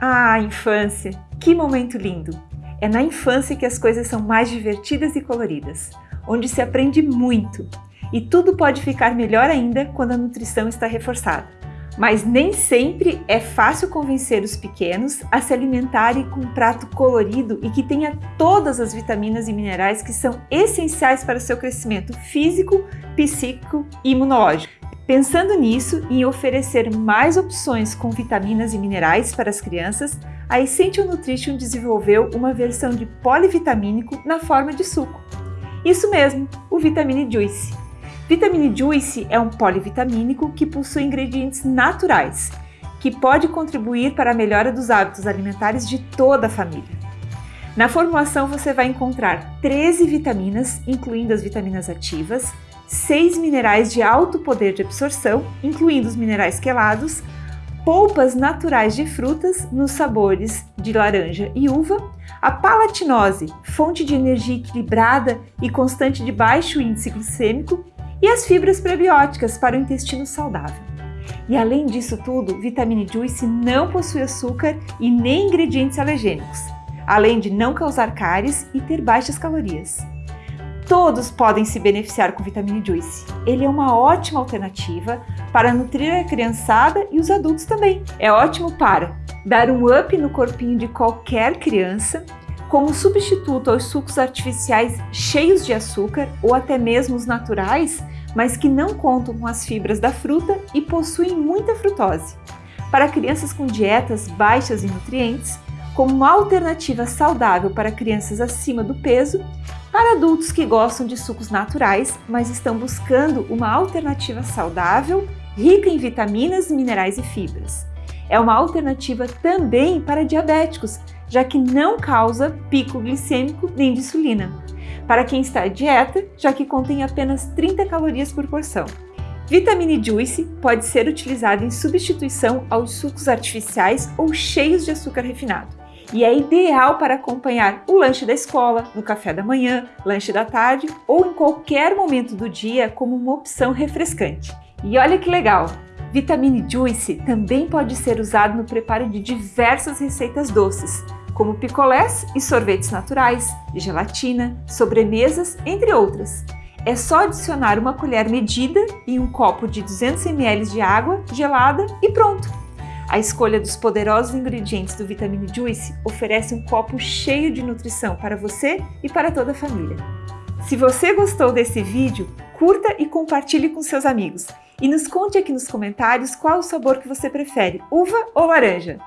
Ah, infância! Que momento lindo! É na infância que as coisas são mais divertidas e coloridas, onde se aprende muito. E tudo pode ficar melhor ainda quando a nutrição está reforçada. Mas nem sempre é fácil convencer os pequenos a se alimentarem com um prato colorido e que tenha todas as vitaminas e minerais que são essenciais para o seu crescimento físico, psíquico e imunológico. Pensando nisso e em oferecer mais opções com vitaminas e minerais para as crianças, a Essential Nutrition desenvolveu uma versão de polivitamínico na forma de suco. Isso mesmo, o Vitamine Juice. Vitamine Juice é um polivitamínico que possui ingredientes naturais, que pode contribuir para a melhora dos hábitos alimentares de toda a família. Na formulação você vai encontrar 13 vitaminas, incluindo as vitaminas ativas, seis minerais de alto poder de absorção, incluindo os minerais quelados, polpas naturais de frutas nos sabores de laranja e uva, a palatinose, fonte de energia equilibrada e constante de baixo índice glicêmico, e as fibras prebióticas para o intestino saudável. E além disso tudo, Vitamine Juice não possui açúcar e nem ingredientes alergênicos, além de não causar cáries e ter baixas calorias. Todos podem se beneficiar com Vitamine Juice. Ele é uma ótima alternativa para nutrir a criançada e os adultos também. É ótimo para dar um up no corpinho de qualquer criança, como substituto aos sucos artificiais cheios de açúcar ou até mesmo os naturais, mas que não contam com as fibras da fruta e possuem muita frutose. Para crianças com dietas baixas em nutrientes, como uma alternativa saudável para crianças acima do peso para adultos que gostam de sucos naturais, mas estão buscando uma alternativa saudável, rica em vitaminas, minerais e fibras. É uma alternativa também para diabéticos, já que não causa pico glicêmico nem de insulina. Para quem está à dieta, já que contém apenas 30 calorias por porção. Vitamine Juice pode ser utilizado em substituição aos sucos artificiais ou cheios de açúcar refinado e é ideal para acompanhar o lanche da escola, no café da manhã, lanche da tarde ou em qualquer momento do dia como uma opção refrescante. E olha que legal! Vitamine Juice também pode ser usado no preparo de diversas receitas doces, como picolés e sorvetes naturais, gelatina, sobremesas, entre outras. É só adicionar uma colher medida e um copo de 200 ml de água gelada e pronto! A escolha dos poderosos ingredientes do Vitamine Juice oferece um copo cheio de nutrição para você e para toda a família. Se você gostou desse vídeo, curta e compartilhe com seus amigos. E nos conte aqui nos comentários qual o sabor que você prefere, uva ou laranja.